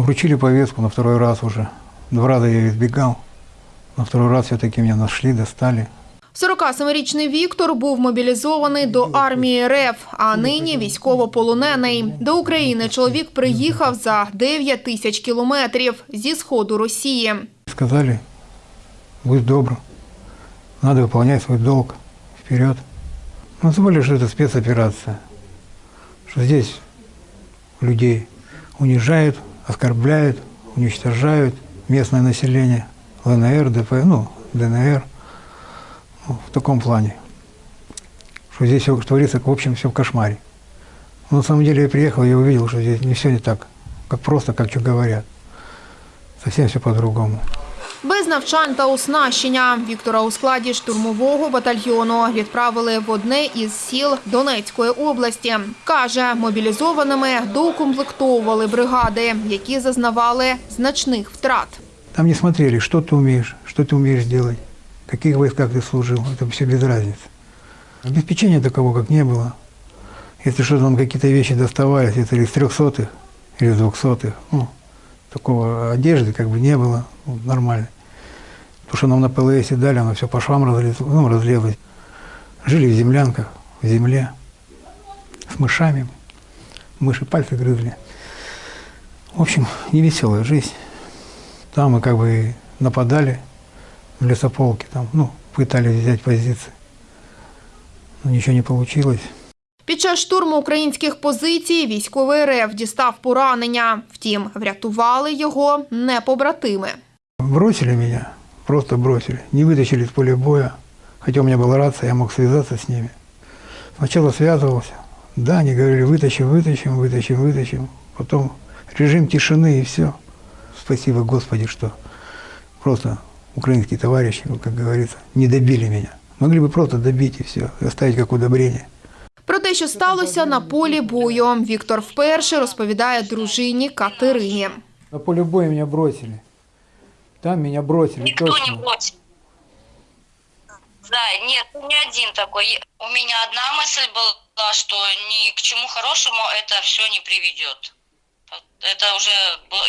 Вручили повестку на второй раз уже. Два раза я избегал. На второй раз все-таки меня нашли, достали. 47-річний Віктор був мобілізований до армії РФ, а нині військовополонений. До України чоловік приїхав за 9 тисяч кілометрів зі сходу Росії. Сказали, будь добр, надо выполнять свой долг. Вперед. Ну, более, что это спецоперация. Здесь людей унижают, оскорбляют, уничтожают местное население, ЛНР, ДП, ну, ДНР. Ну, в таком плане. Что здесь все творится, в общем, все в кошмаре. Но на самом деле я приехал, я увидел, что здесь не все не так, как просто, как что говорят. Совсем все по-другому. Без навчань та оснащення Віктора у складі штурмового батальйону відправили в одне із сіл Донецької області. Каже, мобілізованими доукомплектовували бригади, які зазнавали значних втрат. Там не смотрели, что ты умеешь, что ты умеешь делать, в каких войсках ты служил, это все без разницы. Обеспечения такого, как не было. Если что-то нам какие-то вещи доставались, это или из трехсотых, или из двухсотых, ну, такого одежды как бы не было, ну, нормально. То, что нам на ПЛС дали, оно все по швам разлилось, ну, разлилось. Жили в землянках, в земле, с мышами. Мыши пальцы грызли. В общем, невеселая жизнь. Там мы как бы нападали в лесополке, там, ну, пытались взять позиции. Но ничего не получилось. Під час штурму українських позицій військовий РФ дістав поранення. Втім, врятували його не побратими. Бросили меня, просто бросили. Не вытащили с поля боя. Хотя у меня была рация, я мог связаться с ними. Сначала связывался. Да, они говорили, вытащим, вытащим, вытащим, вытащим. Потом режим тишины и все. Спасибо Господи, что просто украинские товарищи, ну, как говорится, не добили меня. Могли бы просто добить и все, оставить как удобрение. Про те, що сталося на полі бою, Віктор вперше розповідає дружині Катерині. На поле боя меня бросили. Там меня бросили Никто не бросил. Да, нет, не один такой. У меня одна мысль была, что ни к чему хорошему это все не приведет. Это уже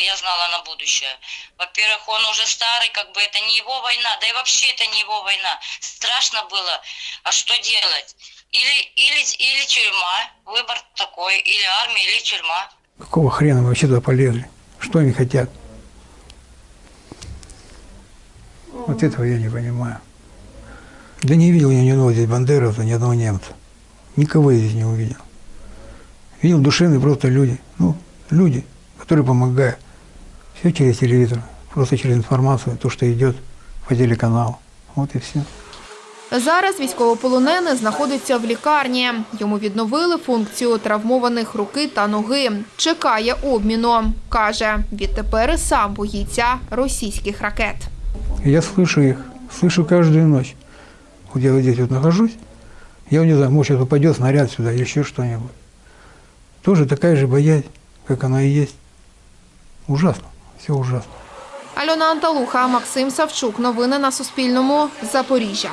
я знала на будущее. Во-первых, он уже старый, как бы это не его война, да и вообще это не его война. Страшно было. А что делать? Или, или, или тюрьма, выбор такой, или армия, или тюрьма. Какого хрена вы вообще туда полезли? Что они хотят? Вот этого я не понимаю. Да не видел я ни одного здесь бандеровца, ни одного немца. Никого я здесь не увидел. Видел душевные просто люди. Ну, люди, которые помогают. Все через телевизор, просто через информацию, то, что идет по телеканалу. Вот и все. Зараз військовополонений знаходиться в лікарні. Йому відновили функцію травмованих руки та ноги. Чекає обміну. Каже, відтепер і сам боїться російських ракет. Я слышу их, слышу каждую ночь. Вот я вот здесь вот нахожусь, я не знаю, может, сейчас упадет снаряд сюда или еще что-нибудь. Тоже такая же боязнь, как она и есть. Ужасно, все ужасно. Альона Анталуха, Максим Савчук. Новини на Суспільному. Запоріжжя.